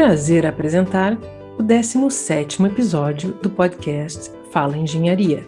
prazer apresentar o 17º episódio do podcast Fala Engenharia.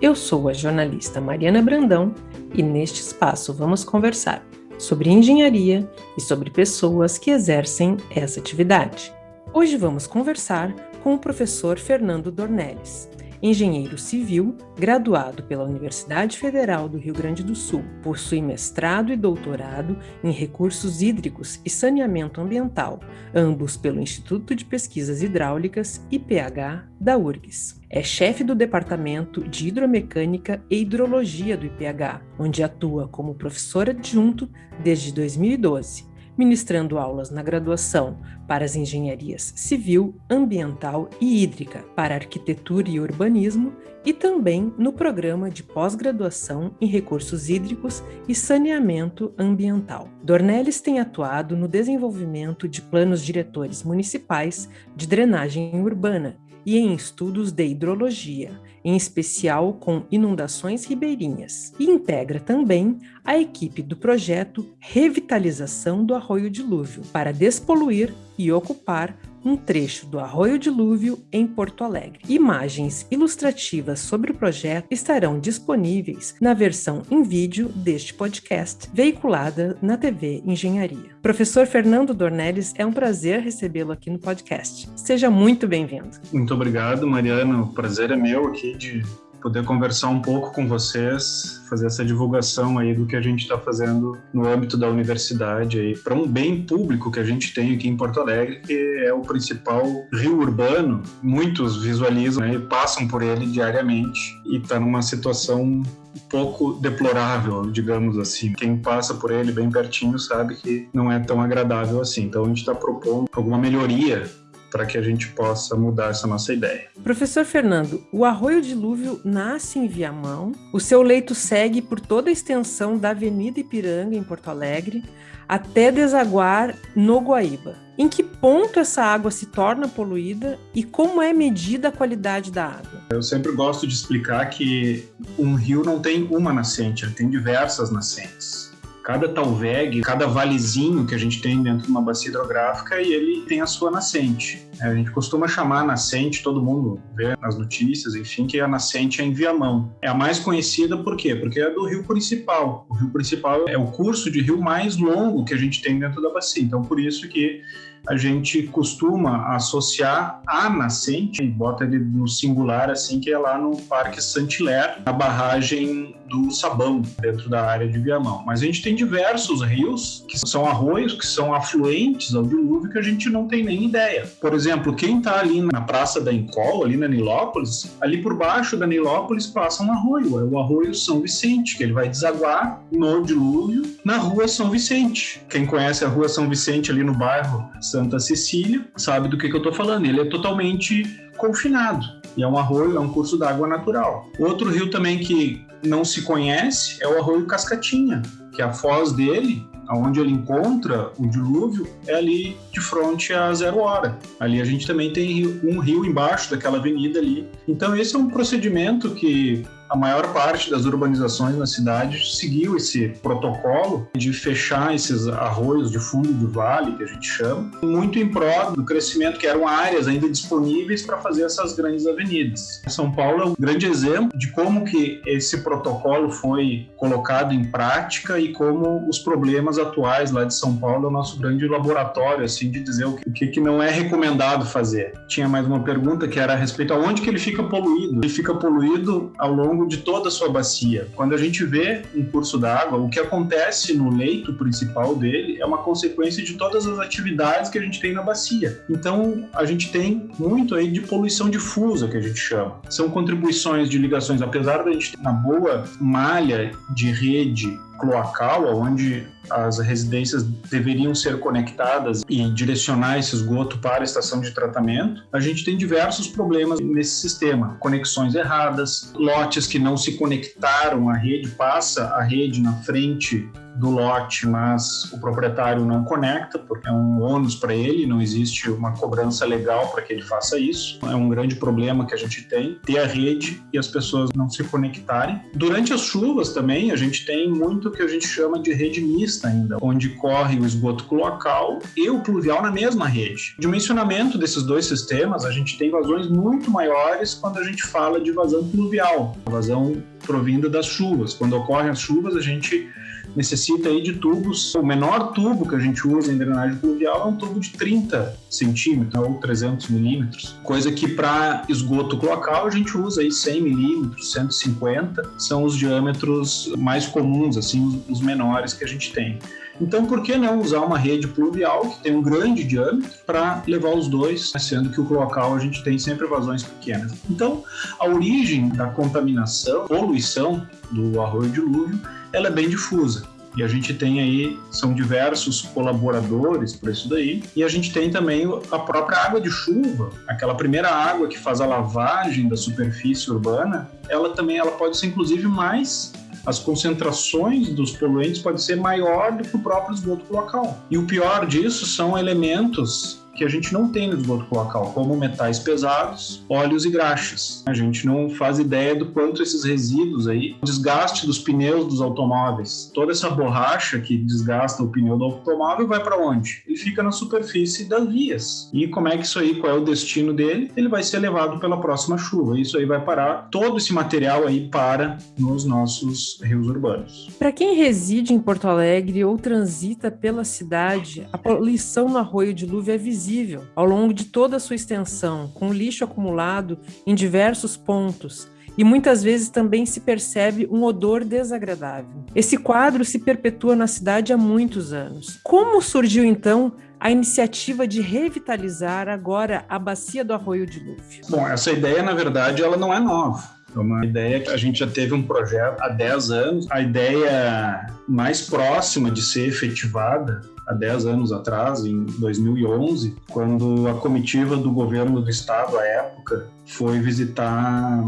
Eu sou a jornalista Mariana Brandão e neste espaço vamos conversar sobre engenharia e sobre pessoas que exercem essa atividade. Hoje vamos conversar com o professor Fernando Dornelles, engenheiro civil, graduado pela Universidade Federal do Rio Grande do Sul. Possui mestrado e doutorado em recursos hídricos e saneamento ambiental, ambos pelo Instituto de Pesquisas Hidráulicas IPH da URGS. É chefe do Departamento de Hidromecânica e Hidrologia do IPH, onde atua como professor adjunto desde 2012 ministrando aulas na graduação para as engenharias civil, ambiental e hídrica, para arquitetura e urbanismo e também no programa de pós-graduação em recursos hídricos e saneamento ambiental. Dornelles tem atuado no desenvolvimento de planos diretores municipais de drenagem urbana e em estudos de hidrologia, em especial com inundações ribeirinhas, e integra também a equipe do projeto Revitalização do Arroio Dilúvio para despoluir e ocupar um trecho do Arroio Dilúvio em Porto Alegre. Imagens ilustrativas sobre o projeto estarão disponíveis na versão em vídeo deste podcast, veiculada na TV Engenharia. Professor Fernando Dornelles, é um prazer recebê-lo aqui no podcast. Seja muito bem-vindo. Muito obrigado, Mariana. O prazer é meu aqui de poder conversar um pouco com vocês, fazer essa divulgação aí do que a gente está fazendo no âmbito da universidade aí para um bem público que a gente tem aqui em Porto Alegre, que é o principal rio urbano. Muitos visualizam né, e passam por ele diariamente e está numa situação um pouco deplorável, digamos assim. Quem passa por ele bem pertinho sabe que não é tão agradável assim. Então a gente está propondo alguma melhoria para que a gente possa mudar essa nossa ideia. Professor Fernando, o Arroio Dilúvio nasce em Viamão, o seu leito segue por toda a extensão da Avenida Ipiranga, em Porto Alegre, até desaguar no Guaíba. Em que ponto essa água se torna poluída e como é medida a qualidade da água? Eu sempre gosto de explicar que um rio não tem uma nascente, ele tem diversas nascentes cada talveg, cada valezinho que a gente tem dentro de uma bacia hidrográfica e ele tem a sua nascente. É, a gente costuma chamar a nascente, todo mundo vê nas notícias, enfim, que a nascente é em Viamão. É a mais conhecida por quê? Porque é do rio principal. O rio principal é o curso de rio mais longo que a gente tem dentro da bacia. Então, por isso que a gente costuma associar a nascente, bota ele no singular assim, que é lá no Parque Saint-Hilaire, na barragem do Sabão, dentro da área de Viamão. Mas a gente tem diversos rios, que são arroios, que são afluentes ao dilúvio, que a gente não tem nem ideia. Por exemplo, quem está ali na Praça da Encol, ali na Nilópolis, ali por baixo da Nilópolis passa um arroio, é o Arroio São Vicente, que ele vai desaguar no dilúvio na Rua São Vicente. Quem conhece a Rua São Vicente ali no bairro Santa Cecília sabe do que, que eu estou falando. Ele é totalmente confinado. E é um arroio, é um curso d'água natural. Outro rio também que não se conhece é o arroio Cascatinha, que a foz dele, aonde ele encontra o dilúvio, é ali de frente a Zero Hora. Ali a gente também tem um rio embaixo daquela avenida ali. Então esse é um procedimento que a maior parte das urbanizações na cidade seguiu esse protocolo de fechar esses arroios de fundo de vale, que a gente chama, muito em prol do crescimento, que eram áreas ainda disponíveis para fazer essas grandes avenidas. São Paulo é um grande exemplo de como que esse protocolo foi colocado em prática e como os problemas atuais lá de São Paulo é o nosso grande laboratório, assim, de dizer o que, que não é recomendado fazer. Tinha mais uma pergunta que era a respeito aonde que ele fica poluído. Ele fica poluído ao longo longo de toda a sua bacia. Quando a gente vê um curso d'água, o que acontece no leito principal dele é uma consequência de todas as atividades que a gente tem na bacia. Então, a gente tem muito aí de poluição difusa, que a gente chama. São contribuições de ligações, apesar da gente ter uma boa malha de rede cloacal, onde as residências deveriam ser conectadas e direcionar esse esgoto para a estação de tratamento, a gente tem diversos problemas nesse sistema. Conexões erradas, lotes que não se conectaram à rede, passa a rede na frente do lote, mas o proprietário não conecta, porque é um ônus para ele, não existe uma cobrança legal para que ele faça isso. É um grande problema que a gente tem, ter a rede e as pessoas não se conectarem. Durante as chuvas também, a gente tem muito que a gente chama de rede mista ainda, onde corre o esgoto cloacal e o pluvial na mesma rede. Dimensionamento desses dois sistemas, a gente tem vazões muito maiores quando a gente fala de vazão pluvial, vazão provinda das chuvas. Quando ocorrem as chuvas, a gente necessita aí de tubos. O menor tubo que a gente usa em drenagem pluvial é um tubo de 30 centímetros ou 300 milímetros, coisa que para esgoto cloacal a gente usa aí 100 milímetros, 150, são os diâmetros mais comuns, assim, os menores que a gente tem. Então, por que não usar uma rede pluvial que tem um grande diâmetro para levar os dois, sendo que o cloacal a gente tem sempre vazões pequenas. Então, a origem da contaminação, poluição do arroio dilúvio ela é bem difusa. E a gente tem aí, são diversos colaboradores para isso daí. E a gente tem também a própria água de chuva, aquela primeira água que faz a lavagem da superfície urbana, ela também ela pode ser inclusive mais as concentrações dos poluentes pode ser maior do que o próprio esgoto local. E o pior disso são elementos que a gente não tem no esgoto cloacal, como metais pesados, óleos e graxas. A gente não faz ideia do quanto esses resíduos aí, o desgaste dos pneus dos automóveis, toda essa borracha que desgasta o pneu do automóvel vai para onde? Ele fica na superfície das vias. E como é que isso aí, qual é o destino dele? Ele vai ser levado pela próxima chuva. Isso aí vai parar, todo esse material aí para nos nossos rios urbanos. Para quem reside em Porto Alegre ou transita pela cidade, a poluição no arroio dilúvio é visível visível ao longo de toda a sua extensão, com lixo acumulado em diversos pontos, e muitas vezes também se percebe um odor desagradável. Esse quadro se perpetua na cidade há muitos anos. Como surgiu então a iniciativa de revitalizar agora a bacia do Arroio Dilúvio? Bom, essa ideia, na verdade, ela não é nova. É uma ideia que a gente já teve um projeto há 10 anos. A ideia mais próxima de ser efetivada há 10 anos atrás, em 2011, quando a comitiva do governo do estado, à época, foi visitar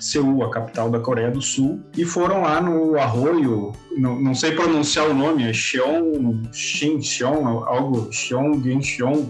Seul, a capital da Coreia do Sul, e foram lá no arroio, não, não sei pronunciar o nome, é Cheon, Shin, Cheon, algo, Cheon, Cheon,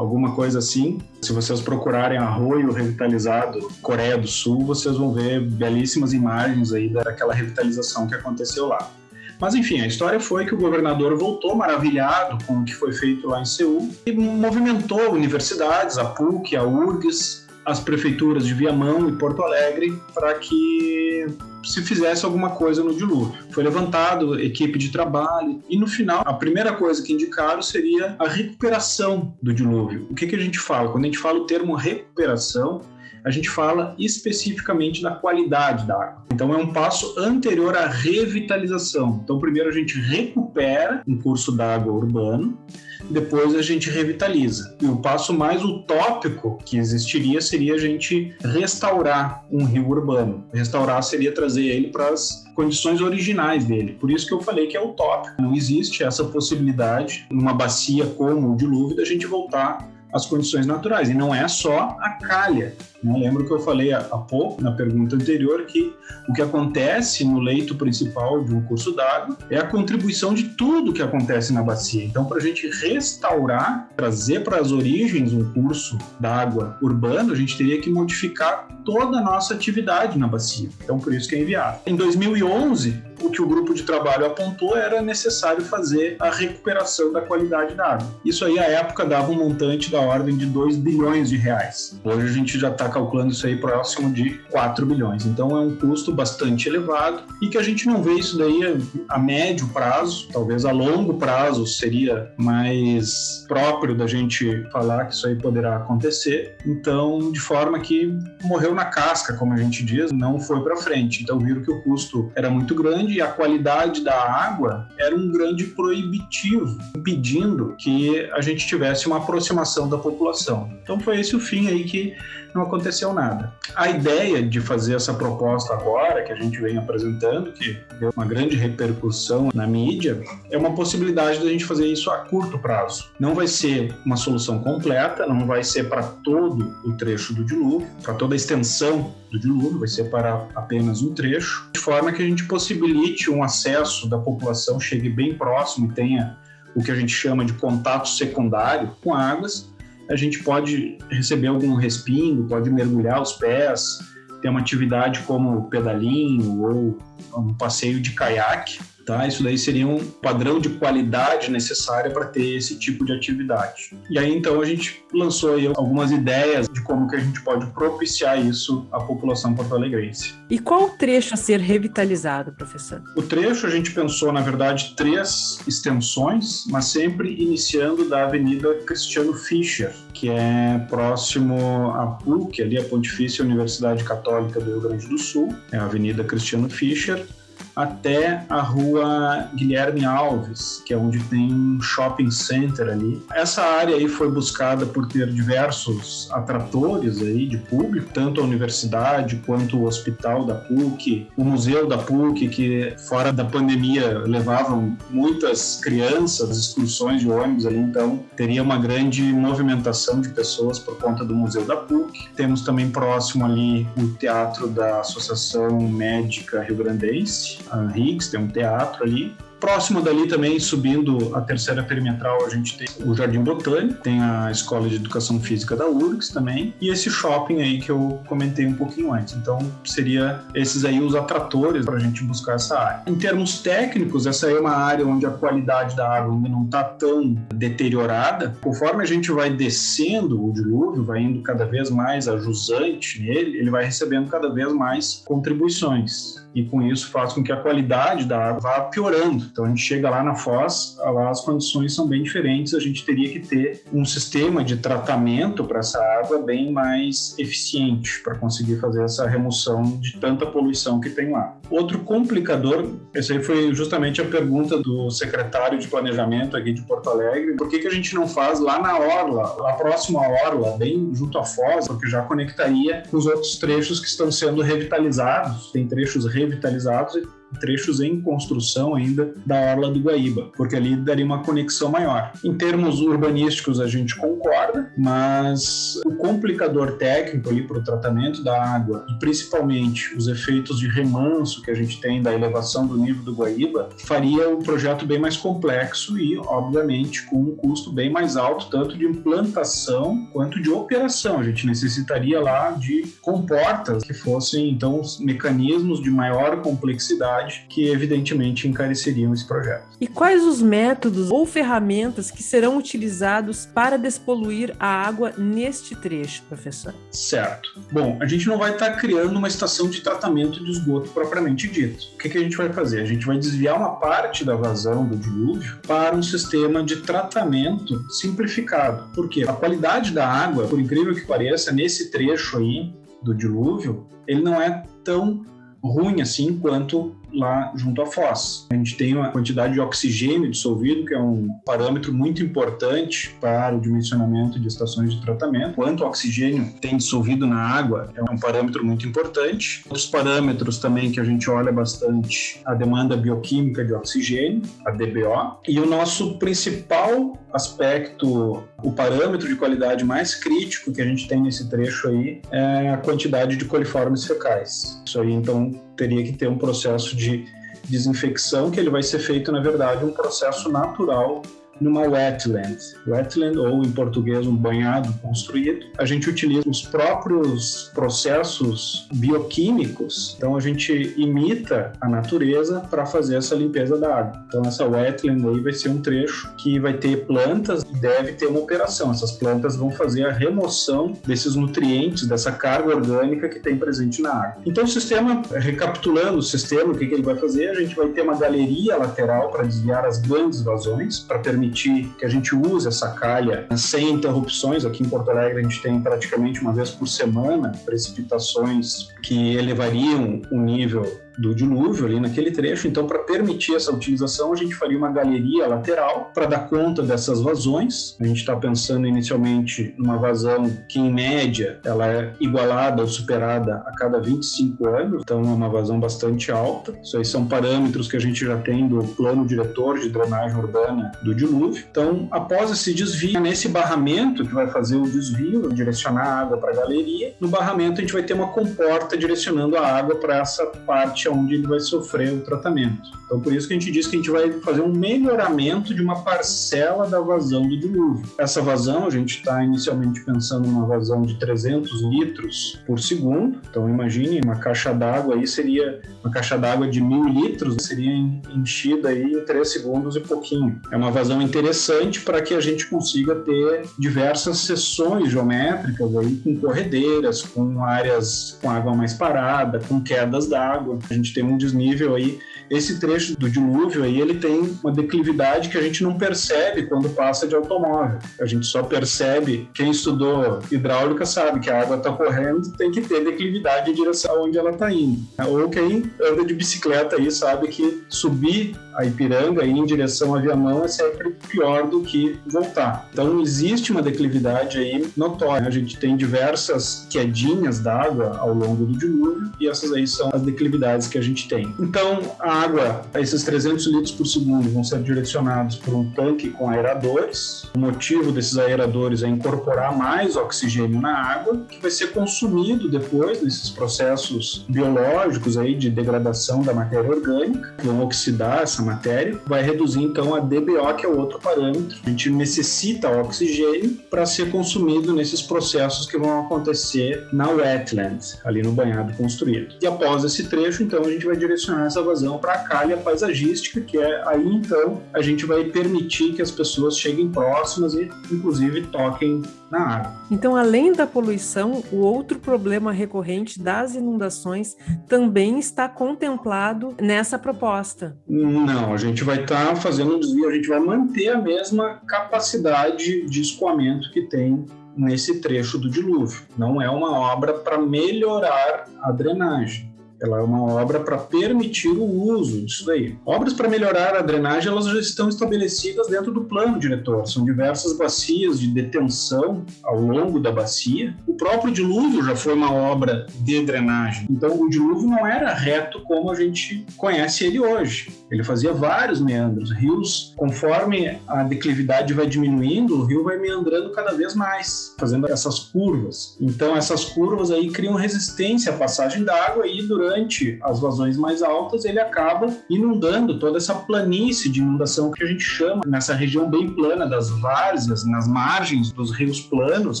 alguma coisa assim. Se vocês procurarem arroio revitalizado Coreia do Sul, vocês vão ver belíssimas imagens aí daquela revitalização que aconteceu lá. Mas enfim, a história foi que o governador voltou maravilhado com o que foi feito lá em Seul e movimentou universidades, a PUC, a URGS, as prefeituras de Viamão e Porto Alegre para que se fizesse alguma coisa no dilúvio. Foi levantado equipe de trabalho e no final a primeira coisa que indicaram seria a recuperação do dilúvio. O que, que a gente fala? Quando a gente fala o termo recuperação, a gente fala especificamente da qualidade da água. Então é um passo anterior à revitalização. Então primeiro a gente recupera um curso d'água urbano, depois a gente revitaliza. E o passo mais utópico que existiria seria a gente restaurar um rio urbano. Restaurar seria trazer ele para as condições originais dele. Por isso que eu falei que é utópico. Não existe essa possibilidade numa bacia como o dilúvio da gente voltar às condições naturais. E não é só a calha. Né? Lembro que eu falei há pouco, na pergunta anterior, que o que acontece no leito principal de um curso d'água é a contribuição de tudo que acontece na bacia. Então, para a gente restaurar, trazer para as origens um curso d'água urbano, a gente teria que modificar toda a nossa atividade na bacia. Então, por isso que é enviado. Em 2011, o que o grupo de trabalho apontou era necessário fazer a recuperação da qualidade da água. Isso aí, à época, dava um montante da ordem de 2 bilhões de reais. Hoje a gente já está calculando isso aí próximo de 4 bilhões. Então é um custo bastante elevado e que a gente não vê isso daí a médio prazo, talvez a longo prazo seria mais próprio da gente falar que isso aí poderá acontecer. Então, de forma que morreu na casca, como a gente diz, não foi para frente. Então viram que o custo era muito grande e a qualidade da água era um grande proibitivo, impedindo que a gente tivesse uma aproximação da população. Então foi esse o fim aí que não aconteceu nada. A ideia de fazer essa proposta agora, que a gente vem apresentando, que deu uma grande repercussão na mídia, é uma possibilidade da gente fazer isso a curto prazo. Não vai ser uma solução completa, não vai ser para todo o trecho do dilúvio, para toda a extensão do dilúvio, vai ser para apenas um trecho, de forma que a gente possibilite um acesso da população, chegue bem próximo e tenha o que a gente chama de contato secundário com águas, a gente pode receber algum respingo, pode mergulhar os pés, ter uma atividade como pedalinho ou um passeio de caiaque Tá? Isso daí seria um padrão de qualidade necessária para ter esse tipo de atividade. E aí então a gente lançou aí algumas ideias de como que a gente pode propiciar isso à população porto-alegrense. E qual o trecho a ser revitalizado, professor? O trecho a gente pensou, na verdade, três extensões, mas sempre iniciando da Avenida Cristiano Fischer, que é próximo à PUC, ali a Pontifícia Universidade Católica do Rio Grande do Sul, é a Avenida Cristiano Fischer, até a rua Guilherme Alves, que é onde tem um shopping center ali. Essa área aí foi buscada por ter diversos atratores aí de público, tanto a universidade quanto o hospital da PUC, o museu da PUC, que fora da pandemia levavam muitas crianças, excursões de ônibus ali, então teria uma grande movimentação de pessoas por conta do museu da PUC. Temos também próximo ali o teatro da Associação Médica Rio Grandense, a Higgs, tem um teatro ali. Próximo dali também, subindo a terceira perimetral, a gente tem o Jardim Botânico, tem a Escola de Educação Física da URGS também, e esse shopping aí que eu comentei um pouquinho antes. Então, seria esses aí os atratores para a gente buscar essa área. Em termos técnicos, essa é uma área onde a qualidade da água ainda não está tão deteriorada. Conforme a gente vai descendo o dilúvio, vai indo cada vez mais ajusante nele, ele vai recebendo cada vez mais contribuições e com isso faz com que a qualidade da água vá piorando. Então a gente chega lá na foz, lá as condições são bem diferentes, a gente teria que ter um sistema de tratamento para essa água bem mais eficiente para conseguir fazer essa remoção de tanta poluição que tem lá. Outro complicador, essa aí foi justamente a pergunta do secretário de planejamento aqui de Porto Alegre, por que, que a gente não faz lá na orla, lá próximo à orla, bem junto à foz, porque já conectaria com os outros trechos que estão sendo revitalizados, tem trechos revitalizados trechos em construção ainda da Orla do Guaíba, porque ali daria uma conexão maior. Em termos urbanísticos, a gente concorda, mas o complicador técnico ali para o tratamento da água e principalmente os efeitos de remanso que a gente tem da elevação do nível do Guaíba faria o projeto bem mais complexo e, obviamente, com um custo bem mais alto, tanto de implantação quanto de operação. A gente necessitaria lá de comportas que fossem, então, mecanismos de maior complexidade que evidentemente encareceriam esse projeto. E quais os métodos ou ferramentas que serão utilizados para despoluir a água neste trecho, professor? Certo. Bom, a gente não vai estar criando uma estação de tratamento de esgoto propriamente dito. O que, que a gente vai fazer? A gente vai desviar uma parte da vazão do dilúvio para um sistema de tratamento simplificado. Por quê? A qualidade da água, por incrível que pareça, nesse trecho aí do dilúvio, ele não é tão ruim assim quanto lá junto à foz. A gente tem uma quantidade de oxigênio dissolvido, que é um parâmetro muito importante para o dimensionamento de estações de tratamento. Quanto oxigênio tem dissolvido na água é um parâmetro muito importante. Outros parâmetros também que a gente olha bastante, a demanda bioquímica de oxigênio, a DBO, e o nosso principal aspecto, o parâmetro de qualidade mais crítico que a gente tem nesse trecho aí é a quantidade de coliformes fecais. Isso aí, então, teria que ter um processo de desinfecção, que ele vai ser feito, na verdade, um processo natural numa wetland. Wetland, ou em português, um banhado construído. A gente utiliza os próprios processos bioquímicos, então a gente imita a natureza para fazer essa limpeza da água. Então essa wetland aí vai ser um trecho que vai ter plantas e deve ter uma operação. Essas plantas vão fazer a remoção desses nutrientes, dessa carga orgânica que tem presente na água. Então o sistema, recapitulando o sistema, o que, que ele vai fazer? A gente vai ter uma galeria lateral para desviar as grandes vazões, para permitir permitir que a gente use essa calha sem interrupções. Aqui em Porto Alegre a gente tem praticamente uma vez por semana precipitações que elevariam o nível do dilúvio ali naquele trecho. Então, para permitir essa utilização, a gente faria uma galeria lateral para dar conta dessas vazões. A gente está pensando inicialmente numa vazão que, em média, ela é igualada ou superada a cada 25 anos, então é uma vazão bastante alta. Isso aí são parâmetros que a gente já tem do plano diretor de drenagem urbana do dilúvio. Então, após esse desvio, nesse barramento que vai fazer o desvio, direcionar a água para a galeria, no barramento a gente vai ter uma comporta direcionando a água para essa parte onde ele vai sofrer o tratamento. Então, por isso que a gente diz que a gente vai fazer um melhoramento de uma parcela da vazão do dilúvio. Essa vazão, a gente está inicialmente pensando numa vazão de 300 litros por segundo. Então, imagine uma caixa d'água aí seria uma caixa d'água de mil litros, seria enchida aí em 3 segundos e pouquinho. É uma vazão interessante para que a gente consiga ter diversas seções geométricas aí com corredeiras, com áreas com água mais parada, com quedas d'água. A gente tem um desnível aí esse trecho do dilúvio aí, ele tem uma declividade que a gente não percebe quando passa de automóvel. A gente só percebe, quem estudou hidráulica sabe que a água está correndo, tem que ter declividade em direção onde ela está indo. Ou quem anda de bicicleta aí sabe que subir a Ipiranga em direção a Viamão é sempre pior do que voltar. Então existe uma declividade aí notória. A gente tem diversas quedinhas d'água ao longo do dilúvio e essas aí são as declividades que a gente tem. Então a água, esses 300 litros por segundo vão ser direcionados por um tanque com aeradores. O motivo desses aeradores é incorporar mais oxigênio na água, que vai ser consumido depois nesses processos biológicos aí de degradação da matéria orgânica, que vão oxidar essa matéria, vai reduzir então a DBO, que é outro parâmetro. A gente necessita oxigênio para ser consumido nesses processos que vão acontecer na wetland, ali no banhado construído. E após esse trecho, então, a gente vai direcionar essa vazão para a calha paisagística, que é aí então a gente vai permitir que as pessoas cheguem próximas e, inclusive, toquem na água. Então, além da poluição, o outro problema recorrente das inundações também está contemplado nessa proposta. Não, a gente vai estar tá fazendo um desvio, a gente vai manter a mesma capacidade de escoamento que tem nesse trecho do dilúvio. Não é uma obra para melhorar a drenagem. Ela é uma obra para permitir o uso disso daí. Obras para melhorar a drenagem, elas já estão estabelecidas dentro do plano diretor. São diversas bacias de detenção ao longo da bacia. O próprio dilúvio já foi uma obra de drenagem. Então, o dilúvio não era reto como a gente conhece ele hoje. Ele fazia vários meandros. Rios, conforme a declividade vai diminuindo, o rio vai meandrando cada vez mais, fazendo essas curvas. Então, essas curvas aí criam resistência à passagem da água e durante as vazões mais altas, ele acaba inundando toda essa planície de inundação que a gente chama nessa região bem plana das várzeas, nas margens dos rios planos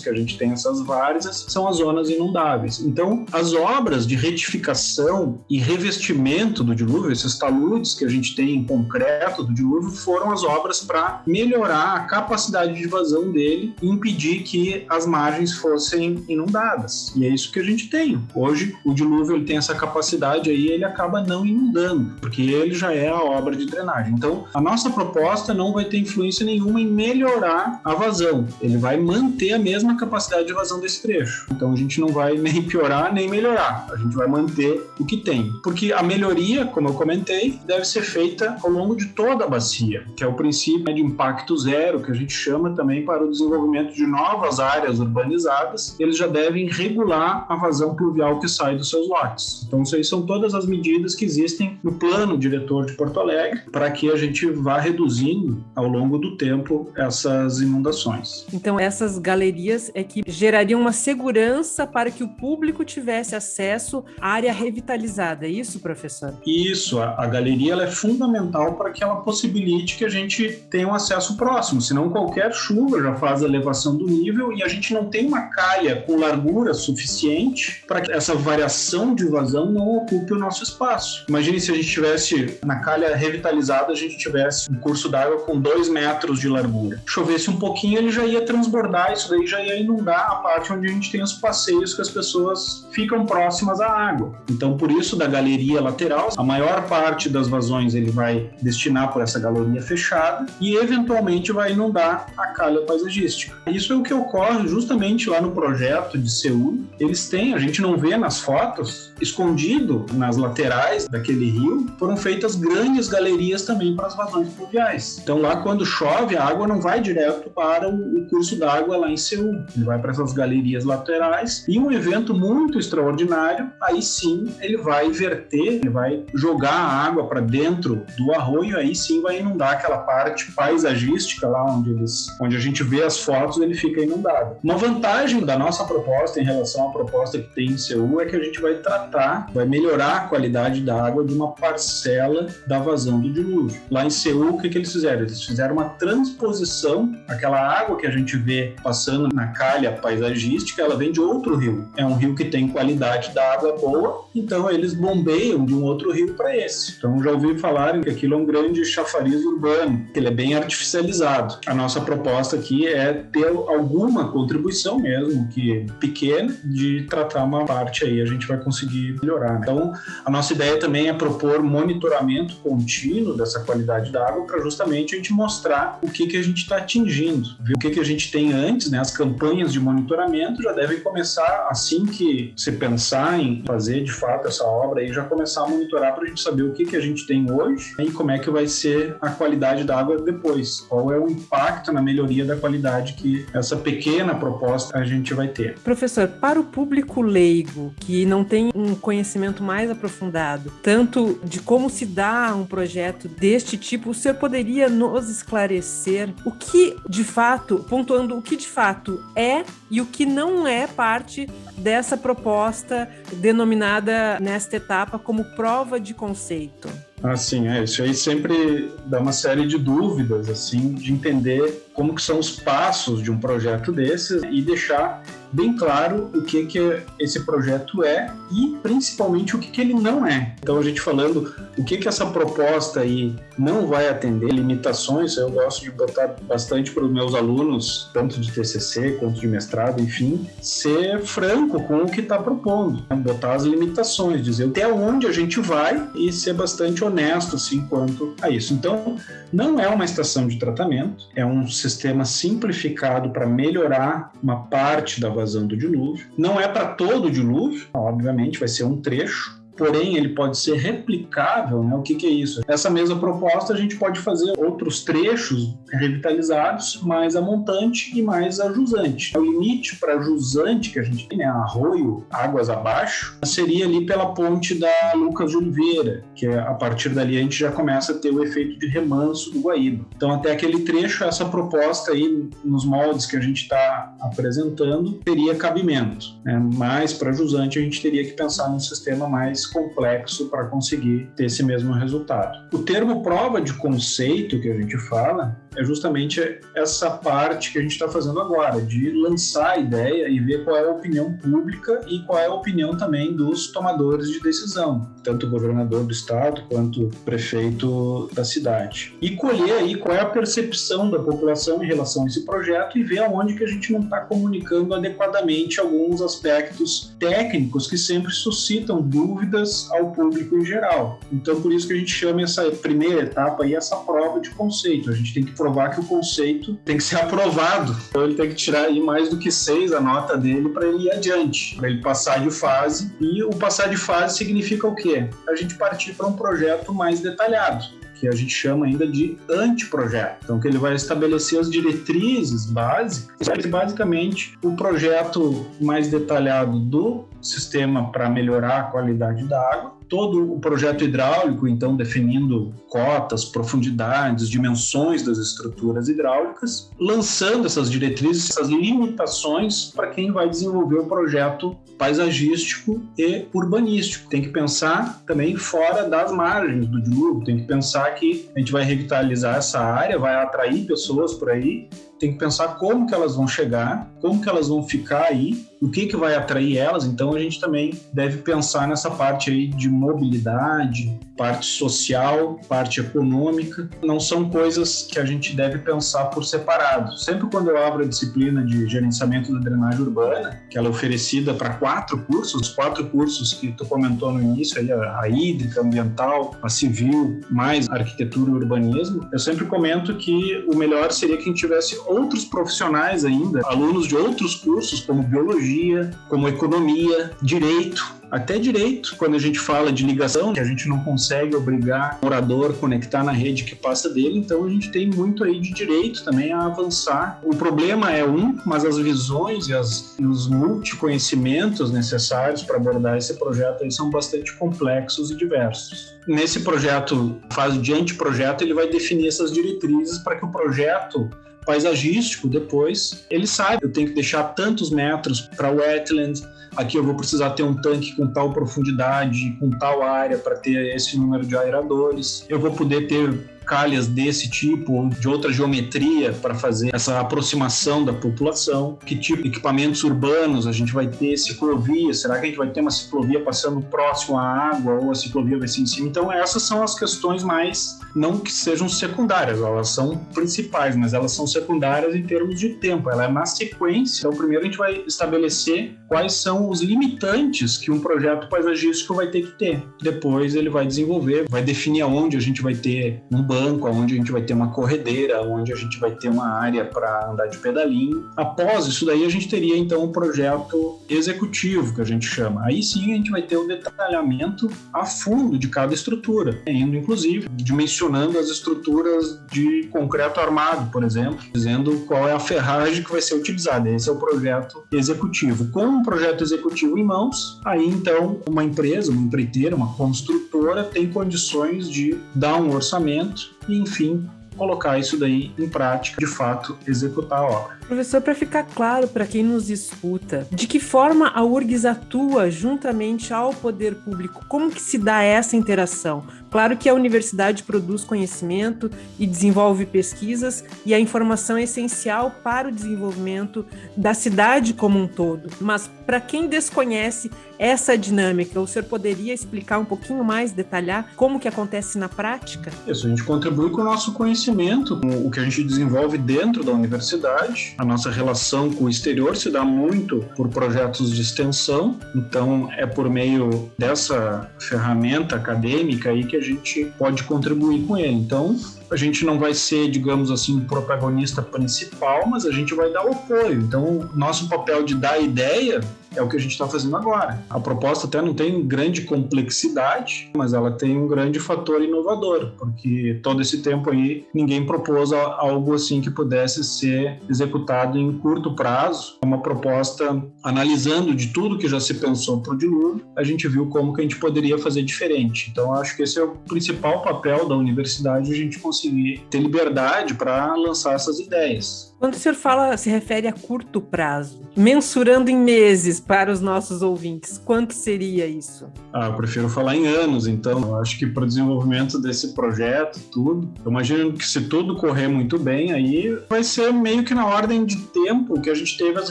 que a gente tem essas várzeas, são as zonas inundáveis. Então, as obras de retificação e revestimento do dilúvio, esses taludes que a gente tem em concreto do dilúvio, foram as obras para melhorar a capacidade de vazão dele e impedir que as margens fossem inundadas. E é isso que a gente tem. Hoje, o dilúvio ele tem essa capacidade aí ele acaba não inundando, porque ele já é a obra de drenagem. Então, a nossa proposta não vai ter influência nenhuma em melhorar a vazão. Ele vai manter a mesma capacidade de vazão desse trecho. Então, a gente não vai nem piorar nem melhorar. A gente vai manter o que tem. Porque a melhoria, como eu comentei, deve ser feita ao longo de toda a bacia, que é o princípio de impacto zero, que a gente chama também para o desenvolvimento de novas áreas urbanizadas. Eles já devem regular a vazão pluvial que sai dos seus lotes. Então, isso aí são todas as medidas que existem no plano diretor de Porto Alegre para que a gente vá reduzindo ao longo do tempo essas inundações. Então, essas galerias é que gerariam uma segurança para que o público tivesse acesso à área revitalizada, é isso, professor? Isso, a, a galeria é fundamental para que ela possibilite que a gente tenha um acesso próximo, senão qualquer chuva já faz a elevação do nível e a gente não tem uma calha com largura suficiente para que essa variação de vazão não ocupe o nosso espaço. Imagine se a gente tivesse na calha revitalizada, a gente tivesse um curso d'água com dois metros de largura. Chovesse um pouquinho, ele já ia transbordar, isso daí já ia inundar a parte onde a gente tem os passeios que as pessoas ficam próximas à água. Então, por isso, da galeria lateral, a maior parte das vazões ele vai destinar por essa galeria fechada e, eventualmente, vai inundar a calha paisagística. Isso é o que ocorre justamente lá no projeto de Seul. Eles têm, a gente não vê nas fotos, escondido nas laterais daquele rio, foram feitas grandes galerias também para as vazões pluviais. Então lá quando chove, a água não vai direto para o curso d'água lá em Seul, ele vai para essas galerias laterais e um evento muito extraordinário, aí sim ele vai verter, ele vai jogar a água para dentro do arroio, aí sim vai inundar aquela parte paisagística lá onde eles, onde a gente vê as fotos, ele fica inundado. Uma vantagem da nossa proposta em relação à proposta que tem em Seul é que a gente vai tratar, vai melhorar a qualidade da água de uma parcela da vazão do dilúvio. Lá em Seul, o que, que eles fizeram? Eles fizeram uma transposição, aquela água que a gente vê passando na calha paisagística, ela vem de outro rio. É um rio que tem qualidade da água boa, então eles bombeiam de um outro rio para esse. Então já ouvi falar que aquilo é um grande chafariz urbano, que ele é bem artificializado. A nossa proposta aqui é ter alguma contribuição mesmo, que pequena, de tratar uma parte aí, a gente vai conseguir melhorar. Então, a nossa ideia também é propor monitoramento contínuo dessa qualidade da água para justamente a gente mostrar o que, que a gente está atingindo, ver o que, que a gente tem antes, né? As campanhas de monitoramento já devem começar assim que se pensar em fazer de fato essa obra e já começar a monitorar para a gente saber o que, que a gente tem hoje e como é que vai ser a qualidade da água depois. Qual é o impacto na melhoria da qualidade que essa pequena proposta a gente vai ter. Professor, para o público leigo que não tem um conhecimento mais aprofundado, tanto de como se dá um projeto deste tipo, o senhor poderia nos esclarecer o que de fato, pontuando o que de fato é e o que não é parte dessa proposta denominada nesta etapa como prova de conceito? Assim, é, isso aí sempre dá uma série de dúvidas, assim, de entender como que são os passos de um projeto desses e deixar bem claro o que que esse projeto é e principalmente o que que ele não é. Então a gente falando o que que essa proposta aí não vai atender, limitações, eu gosto de botar bastante para os meus alunos, tanto de TCC quanto de mestrado, enfim, ser franco com o que está propondo, botar as limitações, dizer até onde a gente vai e ser bastante honesto assim quanto a isso. Então, não é uma estação de tratamento, é um sistema simplificado para melhorar uma parte da vazão do dilúvio. Não é para todo o dilúvio, obviamente, vai ser um trecho, porém ele pode ser replicável, né? O que, que, é isso? Essa mesma proposta a gente pode fazer outros trechos revitalizados, mais a montante e mais a jusante. O limite para jusante que a gente tem, né? Arroio, águas abaixo, seria ali pela ponte da Lucas de Oliveira, que é, a partir dali a gente já começa a ter o efeito de remanso do Guaíba. Então até aquele trecho, essa proposta aí nos moldes que a gente está apresentando teria cabimento, né? Mas para jusante a gente teria que pensar num sistema mais complexo para conseguir ter esse mesmo resultado. O termo prova de conceito que a gente fala é justamente essa parte que a gente está fazendo agora, de lançar a ideia e ver qual é a opinião pública e qual é a opinião também dos tomadores de decisão, tanto o governador do estado quanto o prefeito da cidade. E colher aí qual é a percepção da população em relação a esse projeto e ver aonde que a gente não está comunicando adequadamente alguns aspectos técnicos que sempre suscitam dúvidas ao público em geral. Então, por isso que a gente chama essa primeira etapa aí essa prova de conceito. A gente tem que provar que o conceito tem que ser aprovado. Então ele tem que tirar aí mais do que seis a nota dele para ele ir adiante, para ele passar de fase. E o passar de fase significa o quê? A gente partir para um projeto mais detalhado que a gente chama ainda de anteprojeto. Então, que ele vai estabelecer as diretrizes básicas, basicamente o projeto mais detalhado do sistema para melhorar a qualidade da água, todo o projeto hidráulico, então definindo cotas, profundidades, dimensões das estruturas hidráulicas, lançando essas diretrizes, essas limitações para quem vai desenvolver o projeto paisagístico e urbanístico. Tem que pensar também fora das margens do dilúvio, tem que pensar que a gente vai revitalizar essa área, vai atrair pessoas por aí tem que pensar como que elas vão chegar, como que elas vão ficar aí, o que que vai atrair elas. Então a gente também deve pensar nessa parte aí de mobilidade, parte social, parte econômica. Não são coisas que a gente deve pensar por separado. Sempre quando eu abro a disciplina de gerenciamento da drenagem urbana, que ela é oferecida para quatro cursos, os quatro cursos que tu comentou no início, aí a, a hídrica, ambiental, a civil, mais arquitetura e urbanismo, eu sempre comento que o melhor seria quem tivesse outros profissionais ainda, alunos de outros cursos, como biologia, como economia, direito, até direito, quando a gente fala de ligação, que a gente não consegue obrigar o morador a conectar na rede que passa dele, então a gente tem muito aí de direito também a avançar. O problema é um, mas as visões e, as, e os multiconhecimentos necessários para abordar esse projeto aí são bastante complexos e diversos. Nesse projeto, fase de anteprojeto, ele vai definir essas diretrizes para que o projeto paisagístico depois, ele sabe, eu tenho que deixar tantos metros para wetland, aqui eu vou precisar ter um tanque com tal profundidade, com tal área para ter esse número de aeradores. Eu vou poder ter calhas desse tipo de outra geometria para fazer essa aproximação da população? Que tipo de equipamentos urbanos a gente vai ter? Ciclovia? Será que a gente vai ter uma ciclovia passando próximo à água ou a ciclovia vai ser em cima? Então, essas são as questões mais, não que sejam secundárias, elas são principais, mas elas são secundárias em termos de tempo. Ela é na sequência. Então, primeiro a gente vai estabelecer quais são os limitantes que um projeto paisagístico vai ter que ter. Depois ele vai desenvolver, vai definir aonde a gente vai ter um banco banco, onde a gente vai ter uma corredeira, onde a gente vai ter uma área para andar de pedalinho. Após isso daí, a gente teria então um projeto executivo, que a gente chama. Aí sim a gente vai ter o detalhamento a fundo de cada estrutura, indo inclusive dimensionando as estruturas de concreto armado, por exemplo, dizendo qual é a ferragem que vai ser utilizada. Esse é o projeto executivo. Com um projeto executivo em mãos, aí então uma empresa, uma empreiteira, uma construtora tem condições de dar um orçamento e, enfim, colocar isso daí em prática, de fato, executar a obra. Professor, para ficar claro para quem nos escuta, de que forma a URGS atua juntamente ao poder público? Como que se dá essa interação? Claro que a universidade produz conhecimento e desenvolve pesquisas e a informação é essencial para o desenvolvimento da cidade como um todo. Mas para quem desconhece essa dinâmica, o senhor poderia explicar um pouquinho mais, detalhar como que acontece na prática? Isso, a gente contribui com o nosso conhecimento, com o que a gente desenvolve dentro da universidade, a nossa relação com o exterior se dá muito por projetos de extensão, então é por meio dessa ferramenta acadêmica aí que a gente pode contribuir com ele. Então, a gente não vai ser, digamos assim, o protagonista principal, mas a gente vai dar o apoio. Então, nosso papel de dar ideia é o que a gente está fazendo agora. A proposta até não tem grande complexidade, mas ela tem um grande fator inovador, porque todo esse tempo aí ninguém propôs algo assim que pudesse ser executado em curto prazo. Uma proposta analisando de tudo que já se pensou para o dilúvio, a gente viu como que a gente poderia fazer diferente. Então, acho que esse é o principal papel da universidade, a gente conseguir ter liberdade para lançar essas ideias. Quando o senhor fala, se refere a curto prazo, mensurando em meses para os nossos ouvintes, quanto seria isso? Ah, eu prefiro falar em anos, então. Eu acho que para o desenvolvimento desse projeto, tudo, eu imagino que se tudo correr muito bem, aí vai ser meio que na ordem de tempo que a gente teve as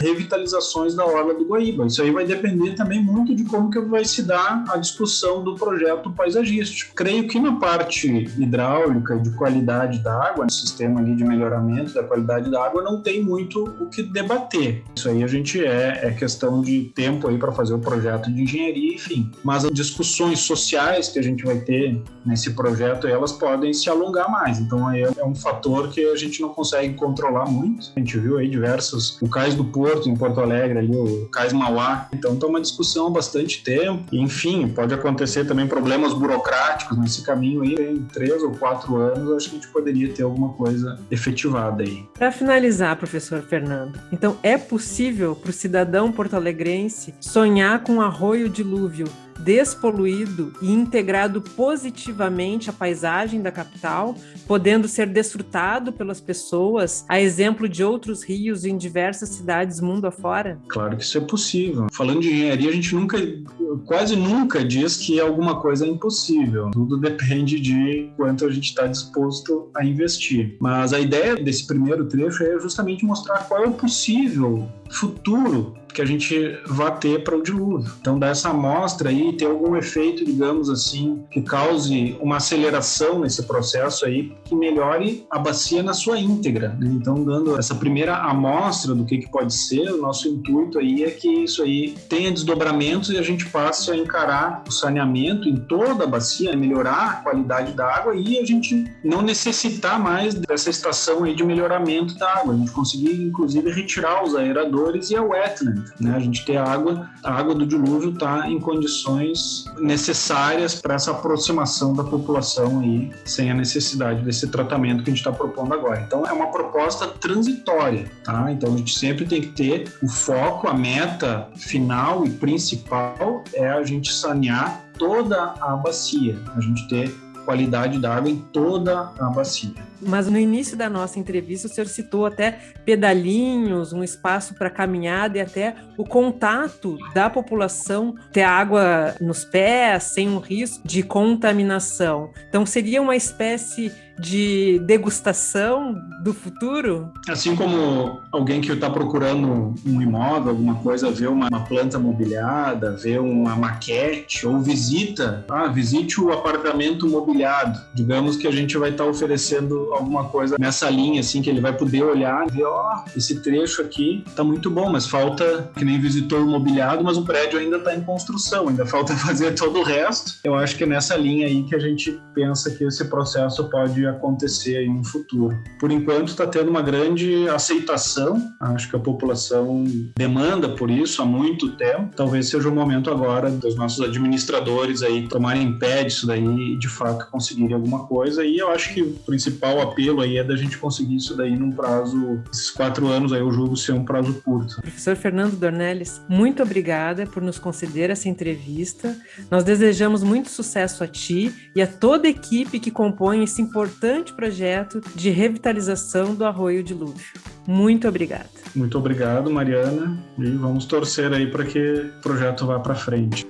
revitalizações da Orla do Guaíba. Isso aí vai depender também muito de como que vai se dar a discussão do projeto paisagístico. Creio que na parte hidráulica, de qualidade da água, no sistema ali de melhoramento da qualidade da água, não tem muito o que debater. Isso aí a gente é, é questão de tempo aí para fazer o projeto de engenharia, enfim. Mas as discussões sociais que a gente vai ter nesse projeto, elas podem se alongar mais. Então aí é um fator que a gente não consegue controlar muito. A gente viu aí diversos, o Cais do Porto em Porto Alegre ali, o Cais Mauá. Então tá uma discussão há bastante tempo. E, enfim, pode acontecer também problemas burocráticos nesse caminho aí. Em três ou quatro anos, acho que a gente poderia ter alguma coisa efetivada aí. Para finalizar professor Fernando, então é possível para o cidadão porto-alegrense sonhar com um arroio dilúvio despoluído e integrado positivamente à paisagem da capital, podendo ser desfrutado pelas pessoas, a exemplo de outros rios em diversas cidades mundo afora? Claro que isso é possível. Falando de engenharia, a gente nunca, quase nunca diz que alguma coisa é impossível. Tudo depende de quanto a gente está disposto a investir. Mas a ideia desse primeiro trecho é justamente mostrar qual é o possível futuro que a gente vá ter para o dilúvio. Então, dessa amostra aí, ter algum efeito, digamos assim, que cause uma aceleração nesse processo aí, que melhore a bacia na sua íntegra. Né? Então, dando essa primeira amostra do que, que pode ser, o nosso intuito aí é que isso aí tenha desdobramentos e a gente passe a encarar o saneamento em toda a bacia, melhorar a qualidade da água e a gente não necessitar mais dessa estação aí de melhoramento da água. A gente conseguir, inclusive, retirar os aeradores e a wetland, né? A gente ter água, a água do dilúvio está em condições necessárias para essa aproximação da população aí, sem a necessidade desse tratamento que a gente está propondo agora. Então, é uma proposta transitória, tá? Então, a gente sempre tem que ter o foco, a meta final e principal é a gente sanear toda a bacia, a gente ter qualidade da água em toda a bacia. Mas no início da nossa entrevista, o senhor citou até pedalinhos, um espaço para caminhada e até o contato da população ter água nos pés, sem um risco de contaminação. Então, seria uma espécie de degustação do futuro? Assim como alguém que está procurando um imóvel, alguma coisa, vê uma, uma, planta mobiliada, vê uma maquete ou visita, ah, visite o apartamento mobiliado. Digamos que a gente vai estar tá oferecendo alguma coisa nessa linha, assim, que ele vai poder olhar e ver, ó, oh, esse trecho aqui está muito bom, mas falta, que nem visitor mobiliado, mas o prédio ainda está em construção, ainda falta fazer todo o resto. Eu acho que é nessa linha aí que a gente pensa que esse processo pode acontecer aí no futuro. Por enquanto está tendo uma grande aceitação, acho que a população demanda por isso há muito tempo. Talvez seja o momento agora dos nossos administradores aí tomarem pé disso daí e de fato conseguirem alguma coisa. E eu acho que o principal apelo aí é da gente conseguir isso daí num prazo, esses quatro anos aí eu julgo ser um prazo curto. Professor Fernando Dornelles, muito obrigada por nos conceder essa entrevista. Nós desejamos muito sucesso a ti e a toda a equipe que compõe esse importante importante projeto de revitalização do Arroio de Lúvio. Muito obrigada. Muito obrigado, Mariana, e vamos torcer aí para que o projeto vá para frente.